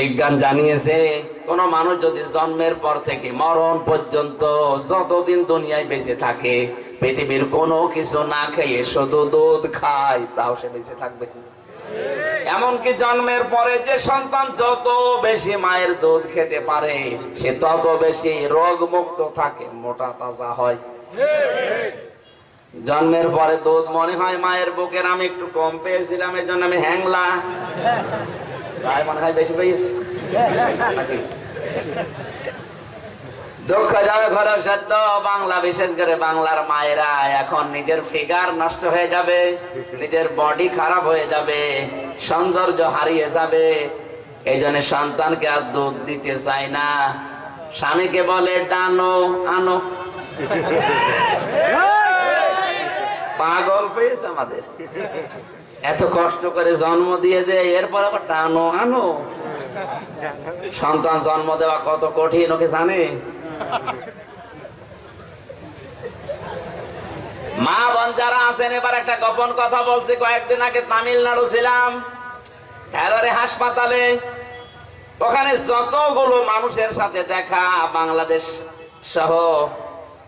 বিজ্ঞান জানিয়েছে, কোন মানুষ যদি জন্মের পর থেকে মরণ পর্যন্ত যতদিন দুনিয়ায় বেঁচে থাকে, পৃথিবীর কোনো কিছু না খেয়ে শুধু দুধ খায়, তাও সে বেঁচে থাকবে এমনকি জন্মের পরে যে সন্তান যত বেশি মায়ের দুধ খেতে পারে, সে তত বেশি রোগ মুক্ত থাকে, মোটা তাজা হয়। জন্মের পরে দুধ মনে হয় মায়ের বুকের আমি একটু কম পেয়েছিলাম এই জন্য আমি হ্যাংলা। তাই মনে হয় বেশি পেয়েছি। যাবে সত্য বাংলা বিশেষ করে বাংলার মায়েরা এখন নিজের ফিগার নষ্ট হয়ে যাবে নিজের বডি খারাপ হয়ে যাবে সৌন্দর্য হারিয়ে যাবে। এই জন্য সন্তানকে আর দুধ দিতে চায় না। স্বামীকে বলে ডানো আনো। পাগল পেয়েছে আমাদের। এত কষ্ট করে জন্ম দিয়ে দেয়, এরপর আবার টানো আনো। সন্তান জন্ম দেওয়া কত কঠিন, ওকে জানে? মা বোন যারা আছেন, এবার একটা গোপন কথা বলছি, কয়েকদিন আগে তামিলনাড়ু ছিলাম হাসপাতালে। ওখানে যতগুলো মানুষের সাথে দেখা, বাংলাদেশ সহ,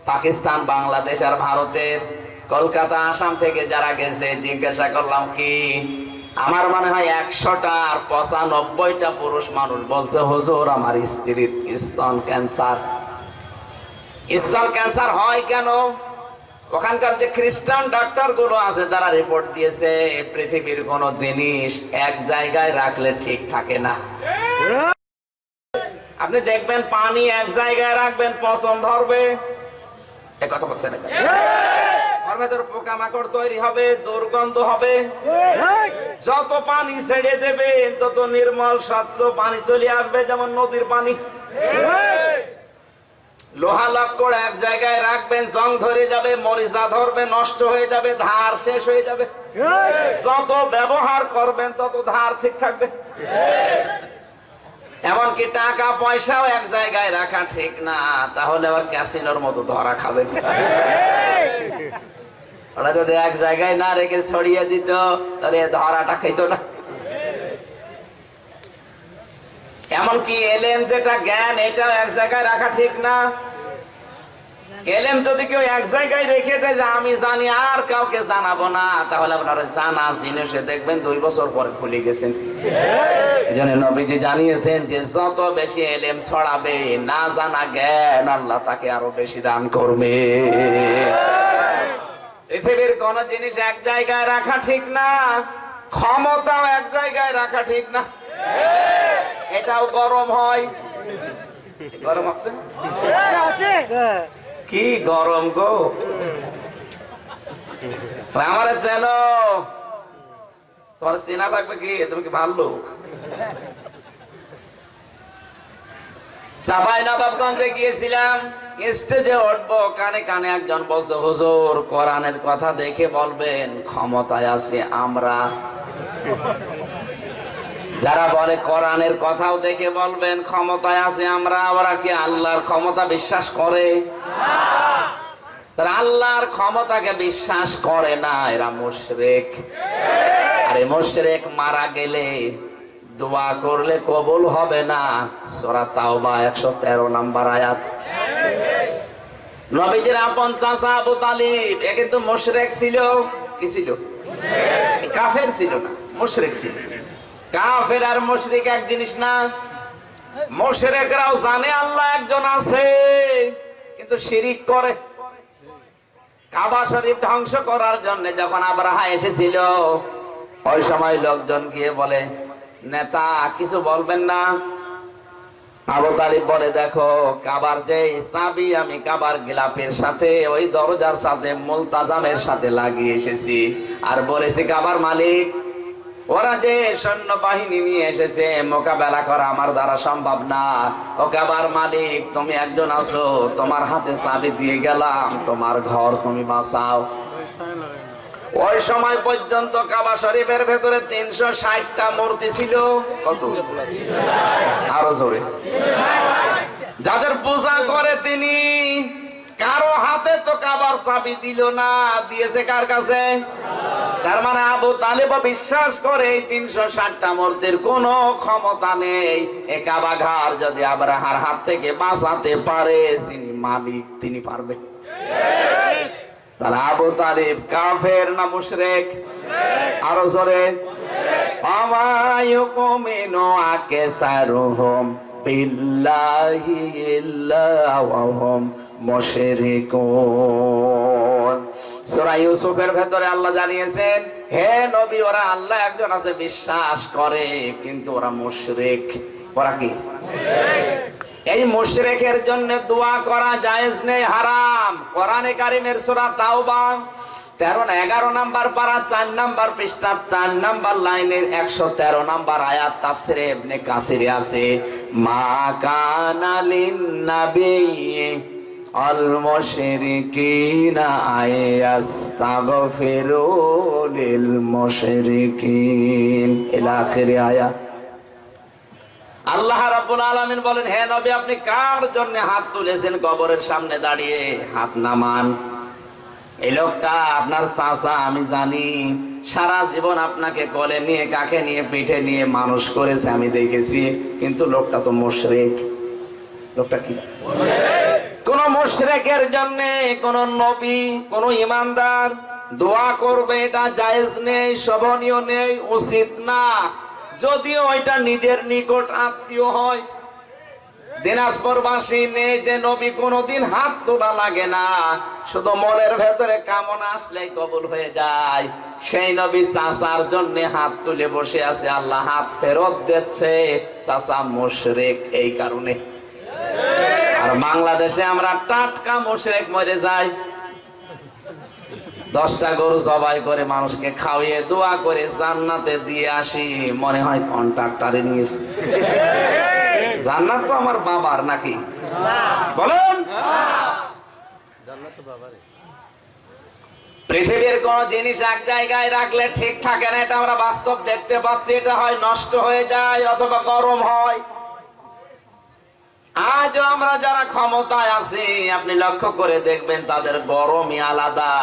পাকিস্তান, বাংলাদেশ আর ভারতের কলকাতা, আসাম থেকে যারা গেছে, জিজ্ঞাসা করলাম, কি? আমার মনে হয় একশোটা আর পঁচানব্বইটা পুরুষ মানুষ বলছে, হুজুর, আমার স্ত্রীর স্তন ক্যান্সার। স্তন ক্যান্সার হয় কেন? ওখানকার যে খ্রিস্টান ডাক্তারগুলো আছে, তারা রিপোর্ট দিয়েছে, পৃথিবীর কোন জিনিস এক জায়গায় রাখলে ঠিক থাকে না। আপনি দেখবেন, পানি এক জায়গায় রাখবেন পছন্দ ধরবে। কথা বলছেন ওর ভেতর পোকামাকড় তৈরি হবে দুর্গন্ধ হবে। যত পানি ছেড়ে দেবে তত নির্মল স্বচ্ছ পানি চলে আসবে যেমন নদীর পানি। লোহা লক্কড় এক জায়গায় রাখবেন জং ধরে যাবে মরিচা ধরবে নষ্ট হয়ে যাবে ধার শেষ হয়ে যাবে। যত ব্যবহার করবেন তত ধার ঠিক থাকবে। এমনকি টাকা পয়সাও এক জায়গায় রাখা ঠিক না তাহলে আবার ক্যাসিনোর মতো ধরা খাবে। ওরা যদি এক জায়গায় না রেখে ছড়িয়ে দিত, তাহলে ধরাটা খেত না। এমনকি এলেম যেটা জ্ঞান, এটাও এক জায়গায় রাখা ঠিক না। যদি কেউ এক জায়গায় রেখে দেয় যে আমি জানি আর কাউকে জানাব না, তাহলে আপনারা জানা জিনিসে দেখবেন দুই বছর পরে ভুলে গেছেন। এই জন্য নবীজি জানিয়েছেন যে, যত বেশি এলেম ছড়াবে, না জানা জ্ঞান, আল্লাহ তাকে আরও বেশি দান করবে। পৃথিবীর কোন জিনিস এক জায়গায় রাখা ঠিক না ক্ষমতাও এক জায়গায় রাখা ঠিক না। এটাও গরম হয়। গরম আছে? কি গরম গো? আমার চেন তোমার চেনা লাগবে কি? তুমি কি ভালো কথা দেখে বলবেন, ক্ষমতায় আছে আমরা। যারা বলে কোরআনের কথাও দেখে বলবেন, ক্ষমতায় আছে আমরা, ওরা কি আল্লাহর ক্ষমতা বিশ্বাস করে? আল্লাহর ক্ষমতাকে বিশ্বাস করে না, এরা মুশরেক। আরে মুশরেক মারা গেলে দোয়া করলে কবল হবে না। সোরা তাওবা একশো তেরো নাম্বার আয়াত। আপন চাচা আবু তালিব মুশরেক ছিল। কি ছিল? কাফের ছিল না, মুশরেক ছিল। কাফের আর মুশরিক এক জিনিস না, মুশরিকরাও জানে আল্লাহ একজন আছে, কিন্তু শিরিক করে। কাবা শরীফ ধ্বংস করার জন্য যখন আবরাহা এসেছিল, ওই সময় লোকজন গিয়ে বলে নেতা, কিছু বলবেন না? আবু তালিব বলে, দেখো, কাবার যে চাবি আমি কাবার গিলাপের সাথে, ওই দরজার সাথে মুলতাজামের সাথে লাগিয়ে এসেছি। আর বলেছি, কাবার মালিক, ওরা যে সৈন্য বাহিনী নিয়ে এসেছে, মোকাবেলা করা আমার দ্বারা সম্ভব না। ও কাবার মালিক, তুমি একজন আছো, তোমার হাতে চাবি দিয়ে গেলাম, তোমার ঘর তুমি বাঁচাও। ওই সময় পর্যন্ত কাবা শরীফের ভেতরে তিনশো ষাটটা মূর্তি ছিল। কত? আরও জোরে। যাদের পূজা করে তিনি, কারও হাতে তো কাবার চাবি দিল না, দিয়েছে কার কাছে? তার মানে আবু তালেব বিশ্বাস করে এই তিনশো ষাটটা মূর্তির কোন ক্ষমতা নেই। এ কাবা ঘর যদি আবরাহার হাত থেকে বাঁচাতে পারে, যিনি মালিক, তিনি পারবে। তাহলে আবু তালিব কাফের না মুশরেক? আরও জোরে। আমায়ুকুমিনু আকেসারুহুম বিল্লাহি ইল্লা ওয়া হুম মুশরিকুন। সূরা ইউসুফের ভেতরে আল্লাহ জানিয়েছেন হে নবী ওরা আল্লাহ একজন আছে বিশ্বাস করে কিন্তু ওরা মুশরিক। ওরা কি? এই মুশরিকের জন্য দোয়া করা জায়েজ নেই, হারাম। কোরআনে কারিমের সূরা তাওবা, তেরো না, এগারো নাম্বার পারা, চার নাম্বার পৃষ্ঠা, চার নাম্বার লাইনের একশো তেরো নাম্বার আয়াত তাফসিরে ইবনে কাসিরে আছে, মা কানা লিন নাবী আল মুশরিকিনা আয়াস্তাগফিরু লিল মুশরিকিন। ইলা আখিরি আয়াত। আল্লাহ বলেন নবী, আপনি কার জন্য হাত তুলেছেন কবরের সামনে দাঁড়িয়ে? হাত নামান। এই লোকটা আপনার আমি জানি। সারা জীবন আপনাকে কোলে নিয়ে কাকে নিয়ে, পিঠে নিয়ে মানুষ করেছে, আমি দেখেছি। কিন্তু লোকটা তো মুশরিক। লোকটা কি? কোন মুশরিকের জন্য, কোন নবী, কোন ইমানদার দোয়া করবে, এটা জায়েজ নেই, শোভনীয় নেই, উচিত না। যদিও ওইটা নিজের নিকট আত্মীয় হয়, দিনাজপুরবাসী নেই যে নবী কোনোদিন হাত তোলা লাগে না। শুধু মনের ভেতরে কামনা আসলেই কবুল হয়ে যায়। সেই নবী চাচার জন্য হাত তুলে বসে আছে, আল্লাহ হাত ফেরত দিচ্ছে। চাচা মুশরিক এই কারণে। আর বাংলাদেশে আমরা টাটকা মুশরিক মরে যাই। দশটা গরু জবাই করে মানুষকে খাওয়িয়ে দোয়া করে জান্নাতে দিয়ে আসি। মনে হয় কন্ট্রাক্টারে নিয়েছে। জান্নাত তো আমার বাবার নাকি? বলেন। পৃথিবীর কোন জিনিস এক জায়গায় রাখলে ঠিক থাকে না, এটা আমরা বাস্তব দেখতে পাচ্ছি। এটা হয় নষ্ট হয়ে যায় অথবা গরম হয়। আজ আমরা যারা ক্ষমতায় আছি, আপনি লক্ষ্য করে দেখবেন তাদের গরমই আলাদা।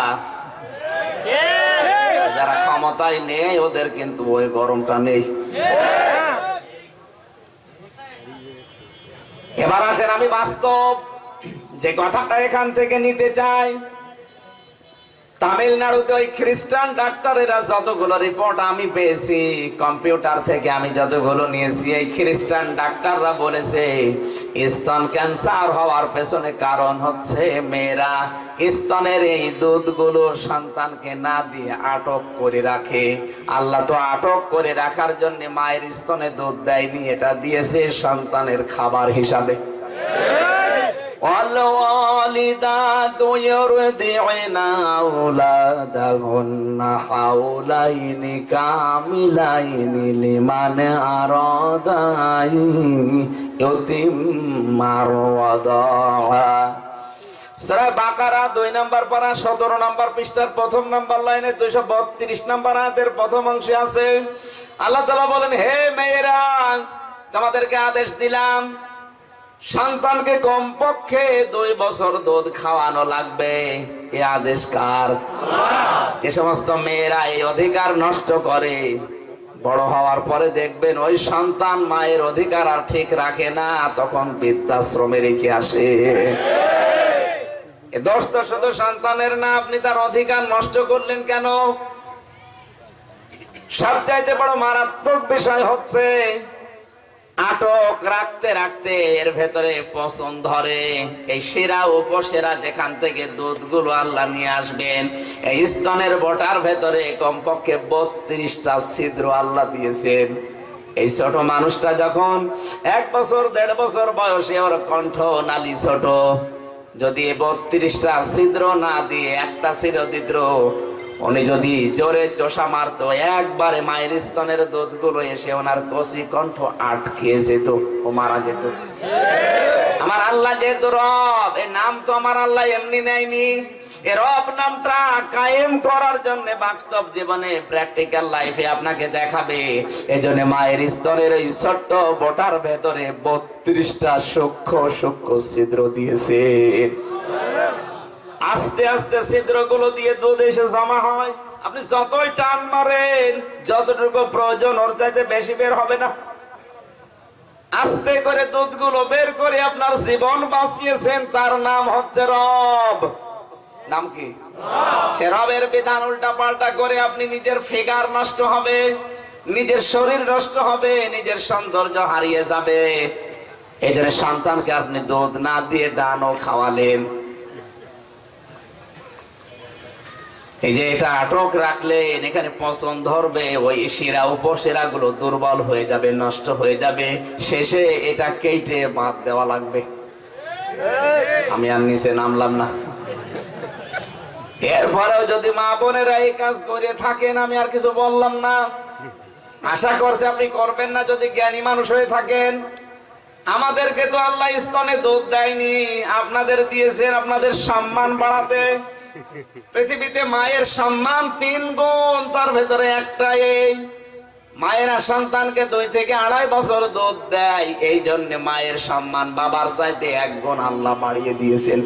যারা ক্ষমতায় নেই, ওদের কিন্তু ওই গরমটা নেই। এবার আসেন আমি বাস্তব যে কথাটা এখান থেকে নিতে চাই। তামিলনাড়ুতে ওই খ্রিস্টান ডাক্তারেরা যতগুলো রিপোর্ট আমি পেয়েছি, কম্পিউটার থেকে আমি যতগুলো নিয়েছি, এই খ্রিস্টান ডাক্তাররা বলেছে, স্তন ক্যান্সার হওয়ার পেছনে কারণ হচ্ছে মেয়েরা স্তনের এই দুধগুলো সন্তানকে না দিয়ে আটক করে রাখে। আল্লাহ তো আটক করে রাখার জন্য মায়ের স্তনে দুধ দেয়নি, এটা দিয়েছে সন্তানের খাবার হিসাবে। والوالدات يرضعن أولادهن حولين كاملين لمن أراد أن يتم الرضاعة সূরা বাকারা দুই নাম্বার পারা সতেরো নাম্বার পৃষ্ঠার প্রথম নাম্বার লাইনে দুইশো বত্রিশ নাম্বার আয়াতের প্রথম অংশে আছে আল্লাহ তাআলা বলেন হে মেয়েরা তোমাদেরকে আদেশ দিলাম সন্তানকে কমপক্ষে দুই বছর দুধ খাওয়ানো লাগবে। এ আদেশ কার? এ সমস্ত মেয়েরা এই অধিকার নষ্ট করে। বড় হওয়ার পরে দেখবেন ওই সন্তান মায়ের অধিকার আর ঠিক রাখে না তখন বৃদ্ধাশ্রমে রেখে আসে। এ দোষ তো শুধু সন্তানের না আপনি তার অধিকার নষ্ট করলেন কেন? সবচাইতে বড় মারাত্মক বিষয় হচ্ছে আটক রাখতে রাখতে এর ভেতরে পছন্দ ধরে। এই সেরা উপসেরা যেখান থেকে দুধগুলো আল্লাহ নিয়ে আসবেন, এই স্তনের বটার ভেতরে কমপক্ষে বত্রিশটা ছিদ্র আল্লাহ দিয়েছেন। এই ছোট মানুষটা যখন এক বছর, দেড় বছর বয়সে ওর কণ্ঠ নালি ছোট, যদি বত্রিশটা ছিদ্র না দিয়ে একটা ছিদ্র দিত উনি যদি জোরে চোষা মারতো, একবারে মায়ের স্তনের দুধগুলো এসে ওনার কষি কণ্ঠ আটকে যেত ও মারা যেত। আমার আল্লাহ যেহেতু রব এর নাম তো আমার আল্লাহ এমনি নেয়নি। এ কায়েম করার জন্য বাস্তব জীবনে লাইফে আপনাকে দেখাবে। ছোট্ট বোটার ভেতরে বত্রিশটা সূক্ষ্ম সূক্ষ্ম ছিদ্র দিয়েছে। আস্তে আস্তে ছিদ্রগুলো দিয়ে দুধ এসে জমা হয়। আপনি যতই টান মারেন যতটুকু প্রয়োজন ওর চাইতে বেশি বের হবে না। আস্তে করে দুধগুলো বের করে আপনার জীবন বাঁচিয়েছেন তার নাম হচ্ছে রব। নাম কি? সে রবের বিধান উল্টা পাল্টা করে আপনি নিজের ফিগার নষ্ট হবে নিজের শরীর নষ্ট হবে নিজের সৌন্দর্য হারিয়ে যাবে। এই জন্য সন্তানকে আপনি দুধ না দিয়ে ডানও খাওয়ালেন। এই যে এটা আটক রাখলেন এখানে পচন ধরবে, ওই শিরা উপশিরা গুলো দুর্বল হয়ে যাবে, নষ্ট হয়ে যাবে। শেষে এটা কেটে বাদ দেওয়া লাগবে। আমি আর নিচে নামলাম না। এরপরেও যদি মা বোনেরা এই কাজ করে থাকেন, আমি আর কিছু বললাম না। আশা করছে আপনি করবেন না, যদি জ্ঞানী মানুষ হয়ে থাকেন। আমাদেরকে তো আল্লাহ স্তনে দুধ দেয়নি, আপনাদের দিয়েছেন আপনাদের সম্মান বাড়াতে। মায়ের সম্মান তিন গুণ, তার ভেতরে একটা এই, মায়েরা সন্তানকে দুই থেকে আড়াই বছর দুধ দেয় এই জন্য মায়ের সম্মান বাবার চাইতে এক গুণ আল্লাহ বাড়িয়ে দিয়েছেন।